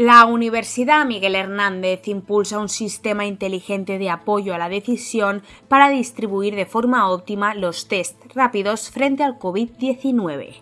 La Universidad Miguel Hernández impulsa un sistema inteligente de apoyo a la decisión para distribuir de forma óptima los test rápidos frente al COVID-19.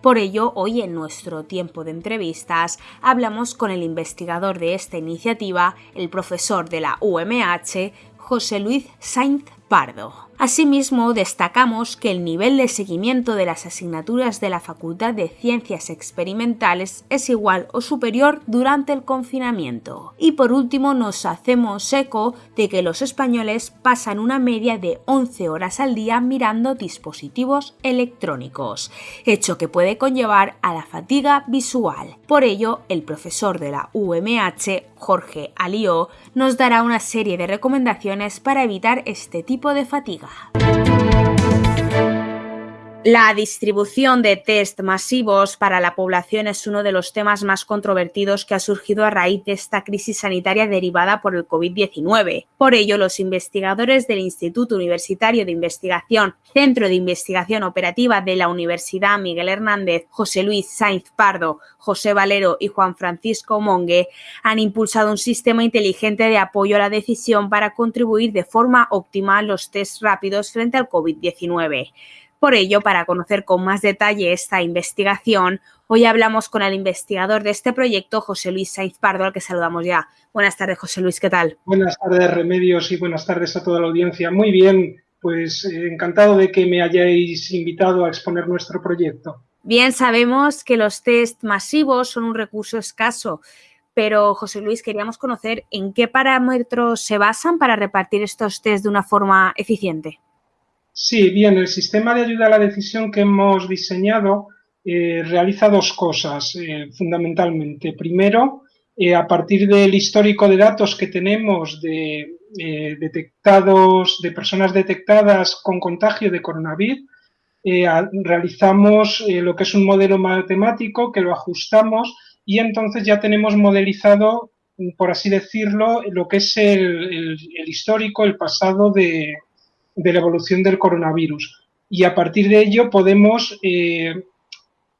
Por ello, hoy en nuestro tiempo de entrevistas hablamos con el investigador de esta iniciativa, el profesor de la UMH, José Luis Sainz Pardo. Asimismo, destacamos que el nivel de seguimiento de las asignaturas de la Facultad de Ciencias Experimentales es igual o superior durante el confinamiento. Y por último, nos hacemos eco de que los españoles pasan una media de 11 horas al día mirando dispositivos electrónicos, hecho que puede conllevar a la fatiga visual. Por ello, el profesor de la UMH, Jorge Alió, nos dará una serie de recomendaciones para evitar este tipo de fatiga. La distribución de test masivos para la población es uno de los temas más controvertidos que ha surgido a raíz de esta crisis sanitaria derivada por el COVID-19. Por ello, los investigadores del Instituto Universitario de Investigación, Centro de Investigación Operativa de la Universidad Miguel Hernández, José Luis Sainz Pardo, José Valero y Juan Francisco Mongue han impulsado un sistema inteligente de apoyo a la decisión para contribuir de forma óptima a los test rápidos frente al COVID-19. Por ello, para conocer con más detalle esta investigación, hoy hablamos con el investigador de este proyecto, José Luis Sainz Pardo, al que saludamos ya. Buenas tardes, José Luis, ¿qué tal? Buenas tardes, Remedios, y buenas tardes a toda la audiencia. Muy bien, pues eh, encantado de que me hayáis invitado a exponer nuestro proyecto. Bien, sabemos que los test masivos son un recurso escaso, pero José Luis, queríamos conocer en qué parámetros se basan para repartir estos test de una forma eficiente. Sí, bien, el sistema de ayuda a la decisión que hemos diseñado eh, realiza dos cosas eh, fundamentalmente. Primero, eh, a partir del histórico de datos que tenemos de detectados, de personas detectadas con contagio de coronavirus, realizamos lo que es un modelo matemático que lo ajustamos y entonces ya tenemos modelizado, por así decirlo, lo que es el histórico, el pasado de, de la evolución del coronavirus. Y a partir de ello podemos eh,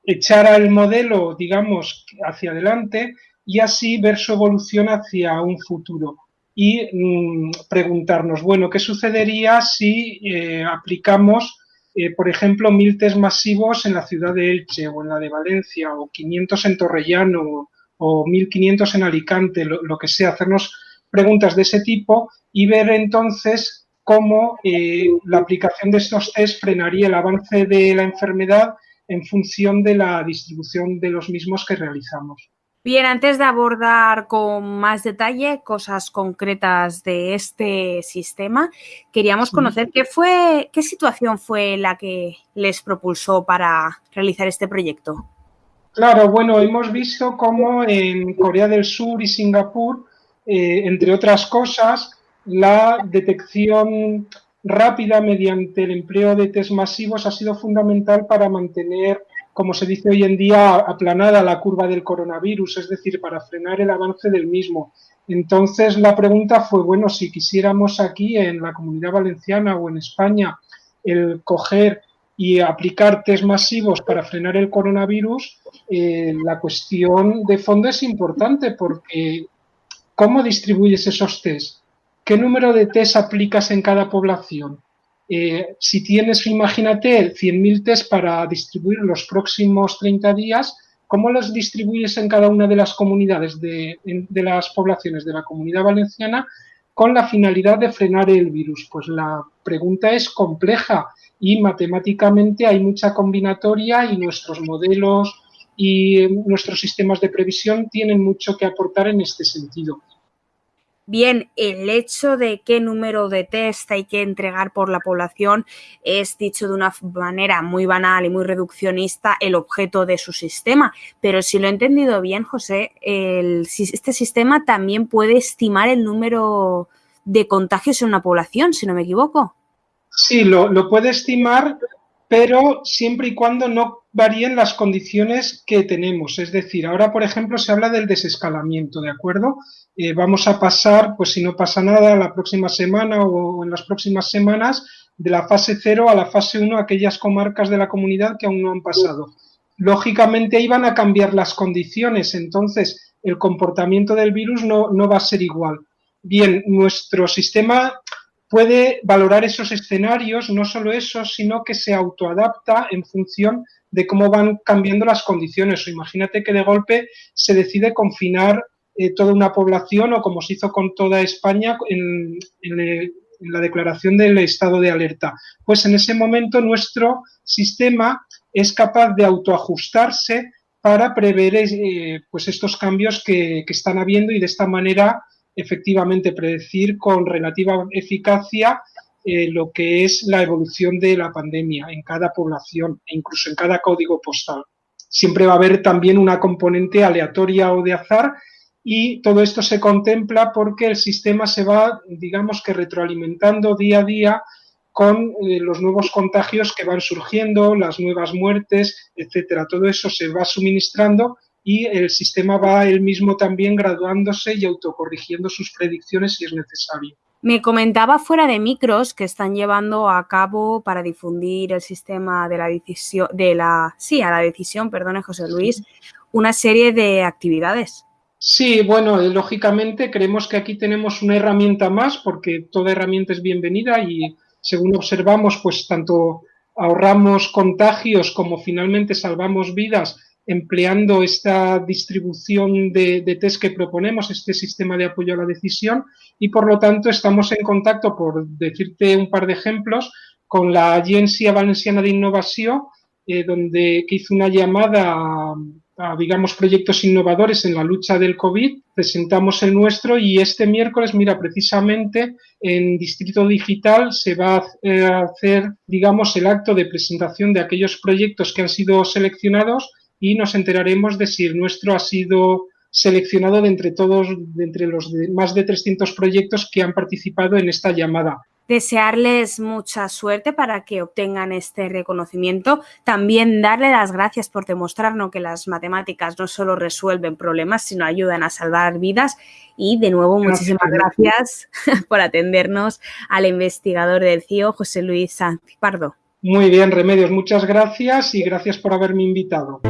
echar al modelo, digamos, hacia adelante y así ver su evolución hacia un futuro. Y mm, preguntarnos, bueno, ¿qué sucedería si eh, aplicamos, eh, por ejemplo, mil test masivos en la ciudad de Elche o en la de Valencia o 500 en Torrellano o 1500 en Alicante, lo, lo que sea, hacernos preguntas de ese tipo y ver entonces cómo eh, la aplicación de estos test frenaría el avance de la enfermedad en función de la distribución de los mismos que realizamos. Bien, antes de abordar con más detalle cosas concretas de este sistema, queríamos conocer qué fue, qué situación fue la que les propulsó para realizar este proyecto. Claro, bueno, hemos visto cómo en Corea del Sur y Singapur, eh, entre otras cosas, la detección rápida mediante el empleo de test masivos ha sido fundamental para mantener, como se dice hoy en día, aplanada la curva del coronavirus, es decir, para frenar el avance del mismo. Entonces la pregunta fue, bueno, si quisiéramos aquí en la comunidad valenciana o en España el coger y aplicar test masivos para frenar el coronavirus, eh, la cuestión de fondo es importante porque ¿cómo distribuyes esos test? ¿Qué número de test aplicas en cada población? Eh, si tienes, imagínate, 100.000 test para distribuir los próximos 30 días, ¿cómo los distribuyes en cada una de las comunidades de, de las poblaciones de la comunidad valenciana con la finalidad de frenar el virus? Pues la pregunta es compleja y matemáticamente hay mucha combinatoria y nuestros modelos y nuestros sistemas de previsión tienen mucho que aportar en este sentido. Bien, el hecho de qué número de test hay que entregar por la población es dicho de una manera muy banal y muy reduccionista el objeto de su sistema. Pero si lo he entendido bien, José, este sistema también puede estimar el número de contagios en una población, si no me equivoco. Sí, lo, lo puede estimar, pero siempre y cuando no varíen las condiciones que tenemos. Es decir, ahora, por ejemplo, se habla del desescalamiento, ¿de acuerdo? Eh, vamos a pasar, pues si no pasa nada, la próxima semana o en las próximas semanas, de la fase 0 a la fase 1, aquellas comarcas de la comunidad que aún no han pasado. Lógicamente iban a cambiar las condiciones, entonces el comportamiento del virus no, no va a ser igual. Bien, nuestro sistema puede valorar esos escenarios, no solo eso, sino que se autoadapta en función de cómo van cambiando las condiciones. O imagínate que de golpe se decide confinar eh, toda una población o como se hizo con toda España en, la declaración del estado de alerta. Pues en ese momento nuestro sistema es capaz de autoajustarse para prever eh, pues estos cambios que están habiendo y de esta manera efectivamente predecir con relativa eficacia eh, lo que es la evolución de la pandemia en cada población e incluso en cada código postal. Siempre va a haber también una componente aleatoria o de azar y todo esto se contempla porque el sistema se va, digamos que retroalimentando día a día con eh, los nuevos contagios que van surgiendo, las nuevas muertes, etcétera. Todo eso se va suministrando y el sistema va él mismo también graduándose y autocorrigiendo sus predicciones si es necesario. Me comentaba fuera de micros que están llevando a cabo para difundir el sistema de la decisión, de la, sí, a la decisión, perdone José Luis, una serie de actividades. Sí, bueno, eh, lógicamente creemos que aquí tenemos una herramienta más porque toda herramienta es bienvenida y según observamos, pues tanto ahorramos contagios como finalmente salvamos vidas empleando esta distribución de, test que proponemos, este sistema de apoyo a la decisión, y por lo tanto estamos en contacto, por decirte un par de ejemplos, con la Agencia Valenciana de Innovación, eh, donde que hizo una llamada a, digamos, proyectos innovadores en la lucha del COVID, presentamos el nuestro y este miércoles, mira, precisamente en Distrito Digital se va a eh, hacer, digamos, el acto de presentación de aquellos proyectos que han sido seleccionados y nos enteraremos de si el nuestro ha sido seleccionado de entre todos, de entre los más de 300 proyectos que han participado en esta llamada. Desearles mucha suerte para que obtengan este reconocimiento. También darle las gracias por demostrarnos que las matemáticas no solo resuelven problemas, sino ayudan a salvar vidas. Y de nuevo, muchísimas gracias por atendernos al investigador del CIO, José Luis Sanz Pardo. Muy bien, Remedios, muchas gracias y gracias por haberme invitado.